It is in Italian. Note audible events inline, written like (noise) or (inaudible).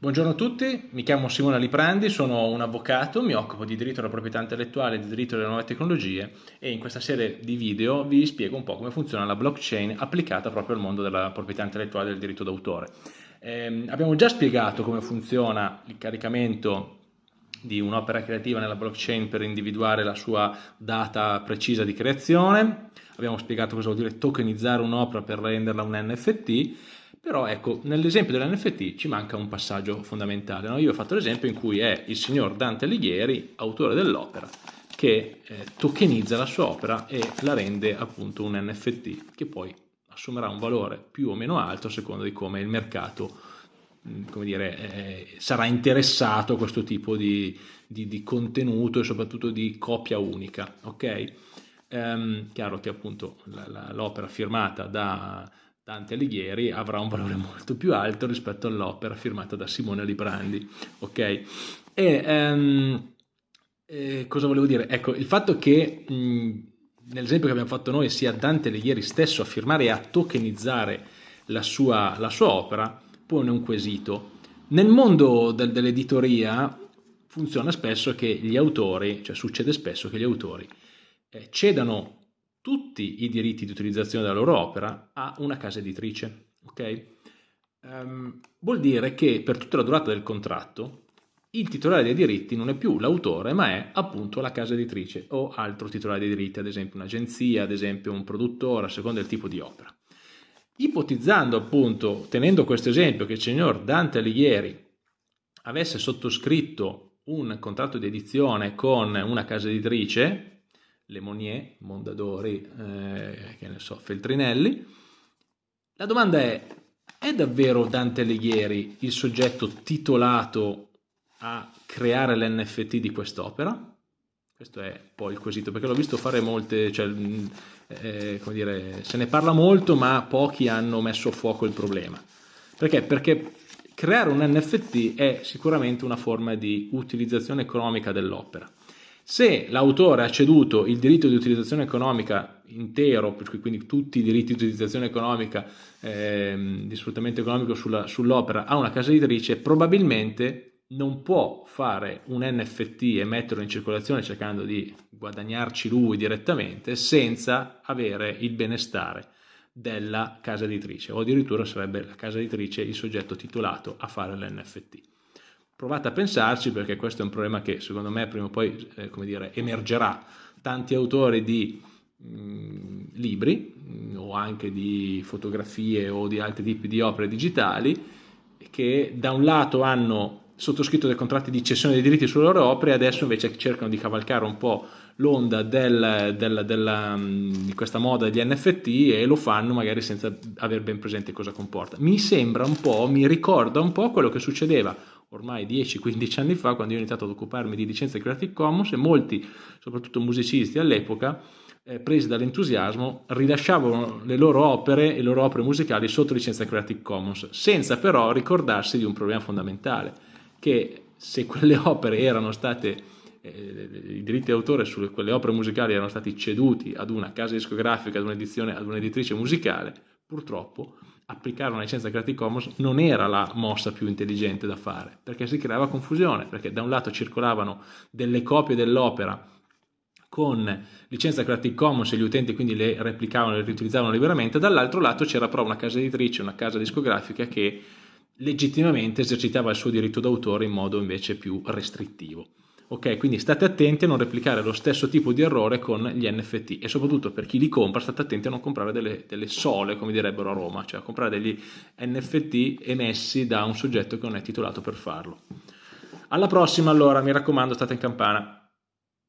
Buongiorno a tutti, mi chiamo Simone Liprandi, sono un avvocato, mi occupo di diritto della proprietà intellettuale e di diritto delle nuove tecnologie e in questa serie di video vi spiego un po' come funziona la blockchain applicata proprio al mondo della proprietà intellettuale e del diritto d'autore. Eh, abbiamo già spiegato come funziona il caricamento di un'opera creativa nella blockchain per individuare la sua data precisa di creazione, abbiamo spiegato cosa vuol dire tokenizzare un'opera per renderla un NFT però ecco, nell'esempio dell'NFT ci manca un passaggio fondamentale. No? Io ho fatto l'esempio in cui è il signor Dante Alighieri, autore dell'opera, che eh, tokenizza la sua opera e la rende appunto un NFT, che poi assumerà un valore più o meno alto a seconda di come il mercato come dire, eh, sarà interessato a questo tipo di, di, di, contenuto e soprattutto di copia unica. Ok? Um, chiaro che appunto l'opera firmata da Dante Alighieri avrà un valore molto più alto rispetto all'opera firmata da Simone Librandi. Ok? E um, eh, cosa volevo dire? Ecco, il fatto che nell'esempio che abbiamo fatto noi sia Dante Alighieri stesso a firmare e a tokenizzare la sua, la sua opera pone un quesito. Nel mondo del, dell'editoria funziona spesso che gli autori, cioè succede spesso che gli autori eh, cedano tutti i diritti di utilizzazione della loro opera a una casa editrice. Okay? Um, vuol dire che per tutta la durata del contratto il titolare dei diritti non è più l'autore, ma è appunto la casa editrice o altro titolare dei diritti, ad esempio un'agenzia, ad esempio un produttore, a seconda del tipo di opera. Ipotizzando appunto, tenendo questo esempio, che il signor Dante Alighieri avesse sottoscritto un contratto di edizione con una casa editrice, Lemonier, Mondadori, eh, che ne so, Feltrinelli. La domanda è, è davvero Dante Alighieri il soggetto titolato a creare l'NFT di quest'opera? Questo è poi il quesito, perché l'ho visto fare molte, cioè, eh, come dire, se ne parla molto, ma pochi hanno messo a fuoco il problema. Perché? Perché creare un NFT è sicuramente una forma di utilizzazione economica dell'opera. Se l'autore ha ceduto il diritto di utilizzazione economica intero, quindi tutti i diritti di utilizzazione economica, eh, di sfruttamento economico sull'opera a una casa editrice, probabilmente non può fare un NFT e metterlo in circolazione cercando di guadagnarci lui direttamente senza avere il benestare della casa editrice o addirittura sarebbe la casa editrice il soggetto titolato a fare l'NFT. Provate a pensarci perché questo è un problema che secondo me prima o poi eh, dire, emergerà. Tanti autori di mh, mm, libri mh, mm, o anche di fotografie o di altri tipi di opere digitali che da un lato hanno sottoscritto dei contratti di cessione dei diritti sulle loro opere e adesso invece cercano di cavalcare un po' l'onda del, del, del, mm, di questa moda degli NFT e lo fanno magari senza aver ben presente cosa comporta. Mi sembra un po', mi ricorda un po' quello che succedeva ormai 10-15 anni fa, quando io ho iniziato ad occuparmi di licenze Creative Commons e molti, soprattutto musicisti all'epoca, eh, presi dall'entusiasmo, rilasciavano le loro opere e le loro opere musicali sotto licenza Creative Commons, senza però ricordarsi di un problema fondamentale, che se quelle (laughs) opere erano state, eh, i diritti d'autore su quelle opere musicali erano stati ceduti ad una casa discografica, ad un'edizione, ad un'editrice musicale, purtroppo applicare una licenza Creative Commons non era la mossa più intelligente da fare, perché si creava confusione, perché da un lato circolavano delle copie dell'opera con licenza Creative Commons e gli utenti quindi le replicavano e le riutilizzavano liberamente, dall'altro lato c'era però una casa editrice, una casa discografica che legittimamente esercitava il suo diritto d'autore in modo invece più restrittivo. Ok, quindi state attenti a non replicare lo stesso tipo di errore con gli NFT e soprattutto per chi li compra state attenti a non comprare delle, delle sole, come direbbero a Roma, cioè a comprare degli NFT emessi da un soggetto che non è titolato per farlo. Alla prossima allora, mi raccomando, state in campana.